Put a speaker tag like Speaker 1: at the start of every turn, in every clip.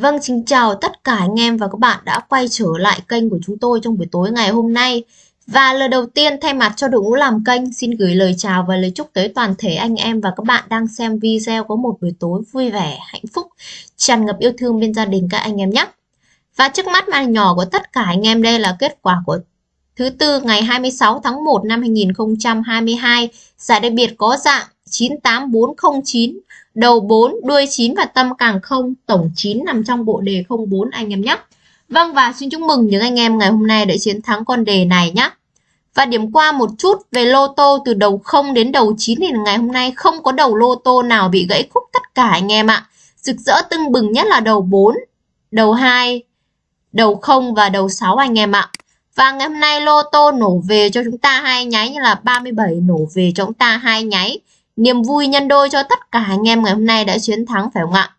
Speaker 1: Vâng, xin chào tất cả anh em và các bạn đã quay trở lại kênh của chúng tôi trong buổi tối ngày hôm nay. Và lời đầu tiên thay mặt cho đội ngũ làm kênh xin gửi lời chào và lời chúc tới toàn thể anh em và các bạn đang xem video có một buổi tối vui vẻ, hạnh phúc, tràn ngập yêu thương bên gia đình các anh em nhé. Và trước mắt màn nhỏ của tất cả anh em đây là kết quả của thứ tư ngày 26 tháng 1 năm 2022. Giải đặc biệt có dạng 98409 đầu 4, đuôi 9 và tâm càng 0, tổng 9 nằm trong bộ đề 04 anh em nhé. Vâng và xin chúc mừng những anh em ngày hôm nay đã chiến thắng con đề này nhé. Và điểm qua một chút về lô tô từ đầu 0 đến đầu 9 thì ngày hôm nay không có đầu lô tô nào bị gãy khúc tất cả anh em ạ. Rực rỡ tưng bừng nhất là đầu 4, đầu 2, đầu 0 và đầu 6 anh em ạ. Và ngày hôm nay lô tô nổ về cho chúng ta hai nháy như là 37 nổ về cho chúng ta hai nháy. Niềm vui nhân đôi cho tất cả anh em ngày hôm nay đã chiến thắng phải không ạ?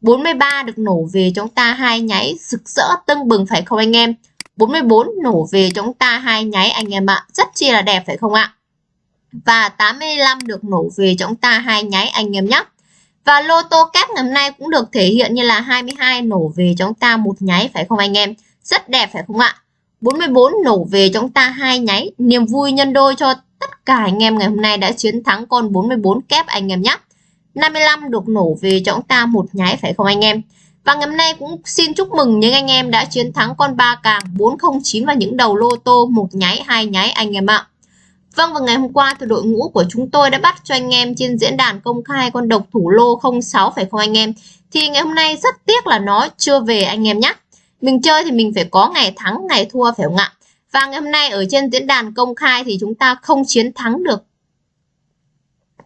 Speaker 1: 43 được nổ về cho chúng ta hai nháy rực rỡ tưng bừng phải không anh em? 44 nổ về cho chúng ta hai nháy anh em ạ, rất chi là đẹp phải không ạ? Và 85 được nổ về cho chúng ta hai nháy anh em nhé. Và lô tô kép ngày hôm nay cũng được thể hiện như là 22 nổ về cho chúng ta một nháy phải không anh em? Rất đẹp phải không ạ? 44 nổ về chúng ta hai nháy, niềm vui nhân đôi cho tất cả anh em ngày hôm nay đã chiến thắng con 44 kép anh em nhé. 55 được nổ về cho chúng ta một nháy phải không anh em? Và ngày hôm nay cũng xin chúc mừng những anh em đã chiến thắng con 3 càng 409 và những đầu lô tô một nháy, hai nháy anh em ạ. Vâng và ngày hôm qua thì đội ngũ của chúng tôi đã bắt cho anh em trên diễn đàn công khai con độc thủ lô 06 phải không anh em? Thì ngày hôm nay rất tiếc là nó chưa về anh em nhé. Mình chơi thì mình phải có ngày thắng, ngày thua phải không ạ? Và ngày hôm nay ở trên diễn đàn công khai thì chúng ta không chiến thắng được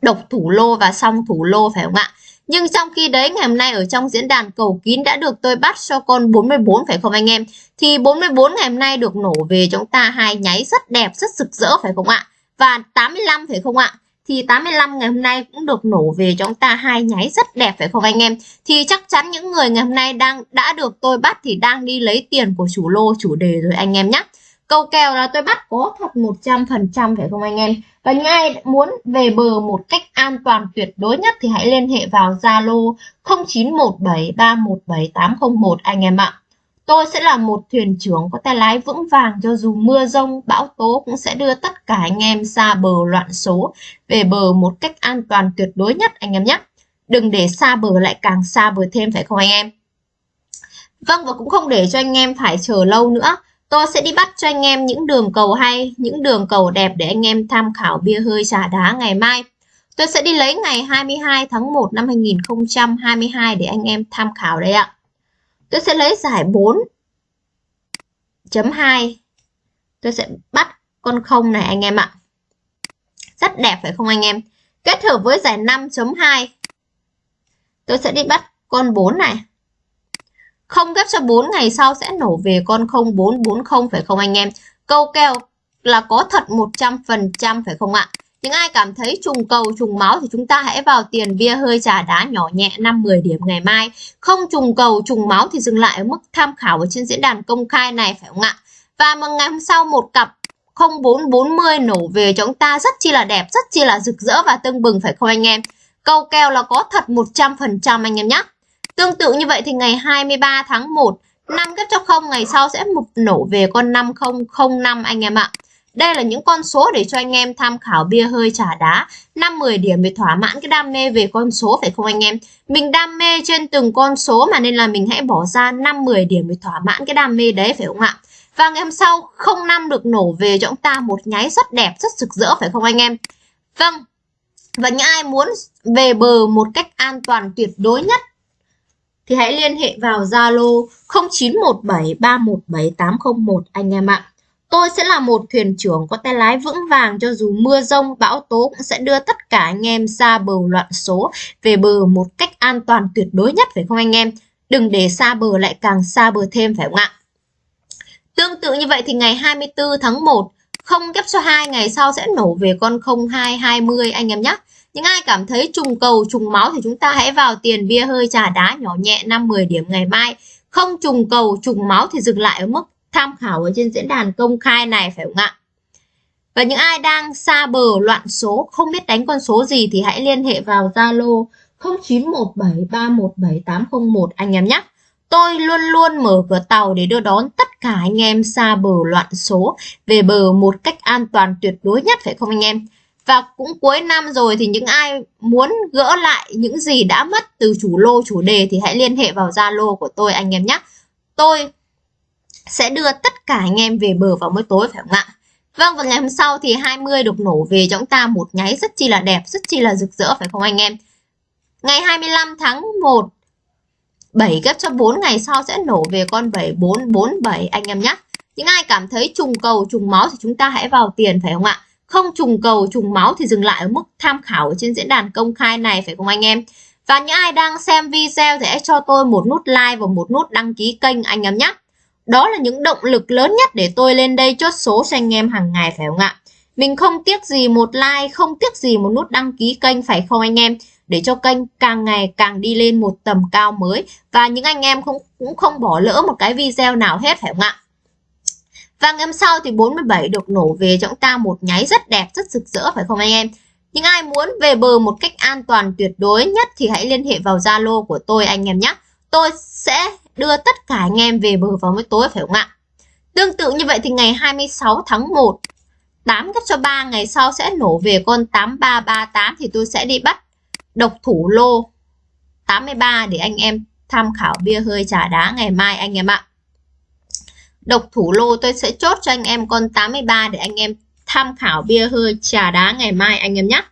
Speaker 1: độc thủ lô và song thủ lô phải không ạ? Nhưng trong khi đấy ngày hôm nay ở trong diễn đàn cầu kín đã được tôi bắt cho con 44 phải không anh em? Thì 44 ngày hôm nay được nổ về chúng ta hai nháy rất đẹp, rất rực rỡ phải không ạ? Và 85 phải không ạ? Thì 85 ngày hôm nay cũng được nổ về chúng ta hai nháy rất đẹp, phải không anh em? Thì chắc chắn những người ngày hôm nay đang, đã được tôi bắt thì đang đi lấy tiền của chủ lô chủ đề rồi anh em nhé. Câu kèo là tôi bắt có thật 100% phải không anh em? Và những ai muốn về bờ một cách an toàn tuyệt đối nhất thì hãy liên hệ vào Zalo 0917317801 anh em ạ. Tôi sẽ là một thuyền trưởng có tay lái vững vàng cho dù mưa rông, bão tố cũng sẽ đưa tất cả anh em xa bờ loạn số về bờ một cách an toàn tuyệt đối nhất anh em nhé. Đừng để xa bờ lại càng xa bờ thêm phải không anh em? Vâng và cũng không để cho anh em phải chờ lâu nữa. Tôi sẽ đi bắt cho anh em những đường cầu hay, những đường cầu đẹp để anh em tham khảo bia hơi trà đá ngày mai. Tôi sẽ đi lấy ngày 22 tháng 1 năm 2022 để anh em tham khảo đây ạ. Tôi sẽ lấy giải 4 chấm 2. Tôi sẽ bắt con không này anh em ạ. Rất đẹp phải không anh em? Kết hợp với giải 5.2. Tôi sẽ đi bắt con 4 này. Không ghép cho 4 ngày sau sẽ nổ về con 0440 phải không anh em? Câu kèo là có thật 100% phải không ạ? Những ai cảm thấy trùng cầu trùng máu thì chúng ta hãy vào tiền bia hơi trà đá nhỏ nhẹ 5-10 điểm ngày mai. Không trùng cầu trùng máu thì dừng lại ở mức tham khảo ở trên diễn đàn công khai này phải không ạ? Và một ngày hôm sau một cặp 0440 nổ về cho chúng ta rất chi là đẹp, rất chi là rực rỡ và tưng bừng phải không anh em? Câu kèo là có thật 100% anh em nhé. Tương tự như vậy thì ngày 23 tháng 1, 5 kép cho 0 ngày sau sẽ một nổ về con 5005 anh em ạ. Đây là những con số để cho anh em tham khảo bia hơi trả đá. 5-10 điểm để thỏa mãn cái đam mê về con số, phải không anh em? Mình đam mê trên từng con số mà nên là mình hãy bỏ ra 5-10 điểm để thỏa mãn cái đam mê đấy, phải không ạ? Và ngày hôm sau 05 được nổ về cho chúng ta một nháy rất đẹp, rất rực rỡ, phải không anh em? Vâng. Và những ai muốn về bờ một cách an toàn tuyệt đối nhất thì hãy liên hệ vào Zalo 0917317801 anh em ạ. Tôi sẽ là một thuyền trưởng có tay lái vững vàng cho dù mưa rông, bão tố cũng sẽ đưa tất cả anh em xa bờ loạn số về bờ một cách an toàn tuyệt đối nhất phải không anh em? Đừng để xa bờ lại càng xa bờ thêm phải không ạ? Tương tự như vậy thì ngày 24 tháng 1 không ghép số hai ngày sau sẽ nổ về con 0220 anh em nhé. Những ai cảm thấy trùng cầu, trùng máu thì chúng ta hãy vào tiền bia hơi trà đá nhỏ nhẹ 5-10 điểm ngày mai. Không trùng cầu, trùng máu thì dừng lại ở mức tham khảo ở trên diễn đàn công khai này phải không ạ? Và những ai đang xa bờ loạn số, không biết đánh con số gì thì hãy liên hệ vào Zalo 0917317801 anh em nhé. Tôi luôn luôn mở cửa tàu để đưa đón tất cả anh em xa bờ loạn số về bờ một cách an toàn tuyệt đối nhất phải không anh em? Và cũng cuối năm rồi thì những ai muốn gỡ lại những gì đã mất từ chủ lô chủ đề thì hãy liên hệ vào Zalo của tôi anh em nhé. Tôi sẽ đưa tất cả anh em về bờ vào mỗi tối phải không ạ? Vâng và ngày hôm sau thì 20 được nổ về cho chúng ta một nháy rất chi là đẹp, rất chi là rực rỡ phải không anh em? Ngày 25 tháng 1 7 ghép cho 4 ngày sau sẽ nổ về con 7447 anh em nhé. Những ai cảm thấy trùng cầu trùng máu thì chúng ta hãy vào tiền phải không ạ? Không trùng cầu trùng máu thì dừng lại ở mức tham khảo ở trên diễn đàn công khai này phải không anh em? Và những ai đang xem video thì hãy cho tôi một nút like và một nút đăng ký kênh anh em nhé. Đó là những động lực lớn nhất để tôi lên đây chốt số cho anh em hàng ngày phải không ạ? Mình không tiếc gì một like, không tiếc gì một nút đăng ký kênh phải không anh em? Để cho kênh càng ngày càng đi lên một tầm cao mới và những anh em cũng cũng không bỏ lỡ một cái video nào hết phải không ạ? Và ngày hôm sau thì 47 được nổ về cho chúng ta một nháy rất đẹp, rất rực rỡ phải không anh em? Những ai muốn về bờ một cách an toàn tuyệt đối nhất thì hãy liên hệ vào Zalo của tôi anh em nhé. Tôi sẽ đưa tất cả anh em về bờ vào mới tối, phải không ạ? Tương tự như vậy thì ngày 26 tháng 1 8 gấp cho 3 ngày sau sẽ nổ về con 8338 thì tôi sẽ đi bắt độc thủ lô 83 để anh em tham khảo bia hơi trà đá ngày mai anh em ạ. Độc thủ lô tôi sẽ chốt cho anh em con 83 để anh em tham khảo bia hơi trà đá ngày mai anh em nhé.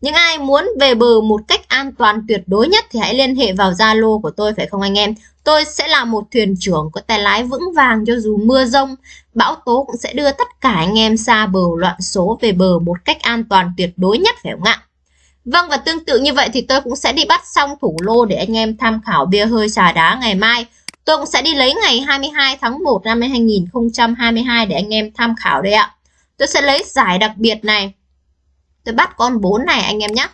Speaker 1: Những ai muốn về bờ một cách an toàn tuyệt đối nhất thì hãy liên hệ vào Zalo của tôi phải không anh em? Tôi sẽ là một thuyền trưởng có tay lái vững vàng cho dù mưa rông, bão tố cũng sẽ đưa tất cả anh em xa bờ loạn số về bờ một cách an toàn tuyệt đối nhất phải không ạ? Vâng và tương tự như vậy thì tôi cũng sẽ đi bắt xong thủ lô để anh em tham khảo bia hơi trà đá ngày mai. Tôi cũng sẽ đi lấy ngày 22 tháng 1 năm 2022 để anh em tham khảo đây ạ. Tôi sẽ lấy giải đặc biệt này. Tôi bắt con 4 này anh em nhé.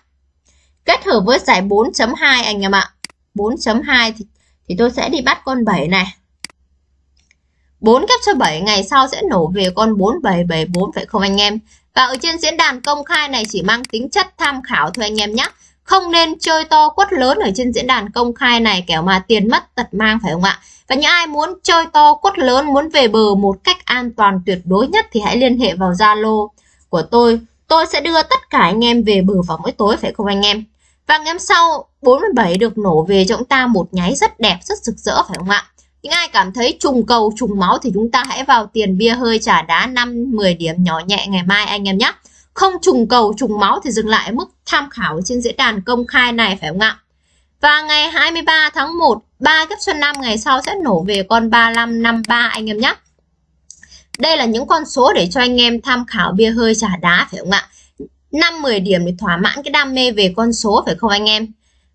Speaker 1: Kết hợp với giải 4.2 anh em ạ. 4.2 thì, thì tôi sẽ đi bắt con 7 này. 4 kép cho 7 ngày sau sẽ nổ về con 4774 phải không anh em? Và ở trên diễn đàn công khai này chỉ mang tính chất tham khảo thôi anh em nhé. Không nên chơi to quất lớn ở trên diễn đàn công khai này kẻo mà tiền mất tật mang phải không ạ? Và những ai muốn chơi to quất lớn, muốn về bờ một cách an toàn tuyệt đối nhất thì hãy liên hệ vào Zalo của tôi. Tôi sẽ đưa tất cả anh em về bờ vào mỗi tối phải không anh em? Và ngày hôm sau 47 được nổ về cho chúng ta một nháy rất đẹp, rất rực rỡ phải không ạ? Những ai cảm thấy trùng cầu, trùng máu thì chúng ta hãy vào tiền bia hơi trả đá 5-10 điểm nhỏ nhẹ ngày mai anh em nhé. Không trùng cầu, trùng máu thì dừng lại mức tham khảo trên diễn đàn công khai này phải không ạ? Và ngày 23 tháng 1, 3 gấp xuân năm ngày sau sẽ nổ về con 3553 anh em nhé. Đây là những con số để cho anh em tham khảo bia hơi trả đá phải không ạ? 5-10 điểm để thỏa mãn cái đam mê về con số phải không anh em?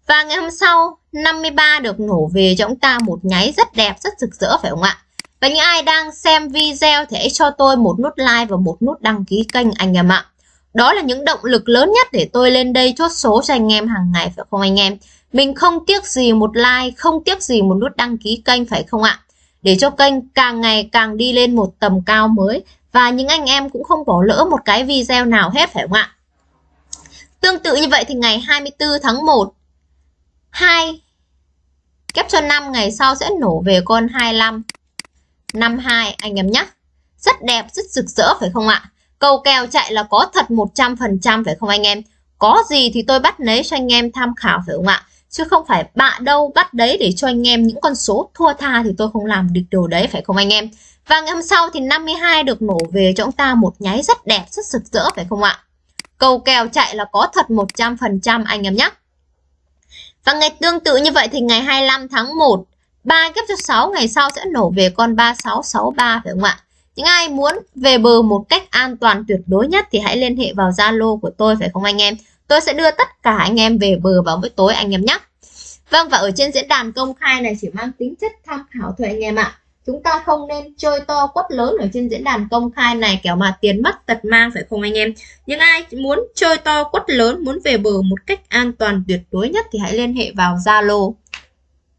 Speaker 1: Và ngày hôm sau 53 được nổ về cho chúng ta một nháy rất đẹp, rất rực rỡ phải không ạ? Và những ai đang xem video thì hãy cho tôi một nút like và một nút đăng ký kênh anh em ạ. Đó là những động lực lớn nhất để tôi lên đây chốt số cho anh em hàng ngày phải không anh em? Mình không tiếc gì một like, không tiếc gì một nút đăng ký kênh phải không ạ? Để cho kênh càng ngày càng đi lên một tầm cao mới và những anh em cũng không bỏ lỡ một cái video nào hết phải không ạ? Tương tự như vậy thì ngày 24 tháng 1 2 kép cho 5 ngày sau sẽ nổ về con 25 52 anh em nhé. Rất đẹp, rất rực rỡ phải không ạ? Cầu kèo chạy là có thật 100% phải không anh em? Có gì thì tôi bắt lấy cho anh em tham khảo phải không ạ? Chứ không phải bạ đâu bắt đấy để cho anh em những con số thua tha thì tôi không làm được điều đấy phải không anh em? Và ngày hôm sau thì 52 được nổ về cho chúng ta một nháy rất đẹp, rất rực rỡ phải không ạ? Cầu kèo chạy là có thật 100% anh em nhé. Và ngày tương tự như vậy thì ngày 25 tháng 1, 3 ghép cho 6 ngày sau sẽ nổ về con 3663 phải không ạ? Những ai muốn về bờ một cách an toàn tuyệt đối nhất thì hãy liên hệ vào Zalo của tôi phải không anh em? Tôi sẽ đưa tất cả anh em về bờ vào buổi tối anh em nhé. Vâng và ở trên diễn đàn công khai này chỉ mang tính chất tham khảo thôi anh em ạ. Chúng ta không nên chơi to quất lớn ở trên diễn đàn công khai này kéo mà tiền mất tật mang phải không anh em? Những ai muốn chơi to quất lớn, muốn về bờ một cách an toàn tuyệt đối nhất thì hãy liên hệ vào Zalo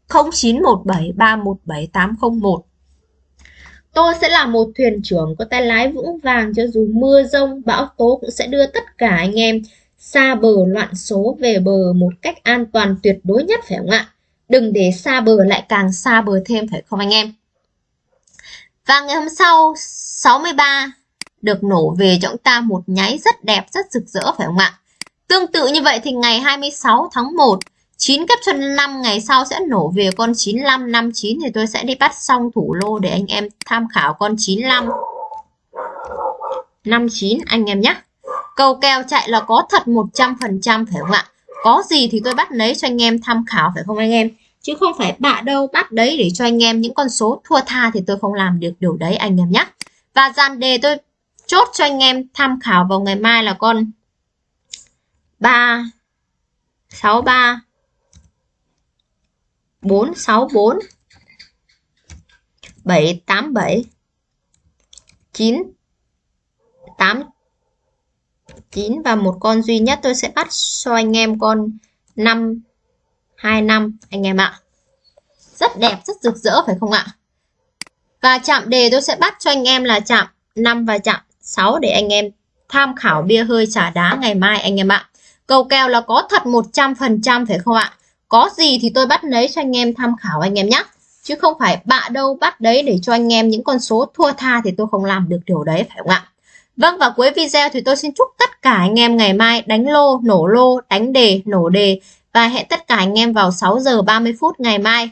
Speaker 1: 0917317801. Tôi sẽ là một thuyền trưởng có tay lái vững vàng cho dù mưa rông, bão tố cũng sẽ đưa tất cả anh em xa bờ loạn số về bờ một cách an toàn tuyệt đối nhất phải không ạ? đừng để xa bờ lại càng xa bờ thêm phải không anh em và ngày hôm sau 63 được nổ về cho chúng ta một nháy rất đẹp, rất rực rỡ, phải không ạ? Tương tự như vậy thì ngày 26 tháng 1 9 kép chân 5 ngày sau sẽ nổ về con 95 59 thì tôi sẽ đi bắt xong thủ lô để anh em tham khảo con 95 59 anh em nhé. Cầu kèo chạy là có thật 100% phải không ạ? Có gì thì tôi bắt lấy cho anh em tham khảo, phải không anh em? Chứ không phải bạ đâu bắt đấy để cho anh em những con số thua tha thì tôi không làm được điều đấy, anh em nhé và dàn đề tôi chốt cho anh em tham khảo vào ngày mai là con 3 63 464 787 9 8 9 và một con duy nhất tôi sẽ bắt cho anh em con 5 2 năm anh em ạ. Rất đẹp, rất rực rỡ phải không ạ? Và chạm đề tôi sẽ bắt cho anh em là chạm 5 và chạm 6 để anh em tham khảo bia hơi trả đá ngày mai anh em ạ. Cầu kèo là có thật 100% phải không ạ? Có gì thì tôi bắt lấy cho anh em tham khảo anh em nhé. Chứ không phải bạ đâu bắt đấy để cho anh em những con số thua tha thì tôi không làm được điều đấy phải không ạ? Vâng và cuối video thì tôi xin chúc tất cả anh em ngày mai đánh lô, nổ lô, đánh đề, nổ đề và hẹn tất cả anh em vào 6 giờ 30 phút ngày mai.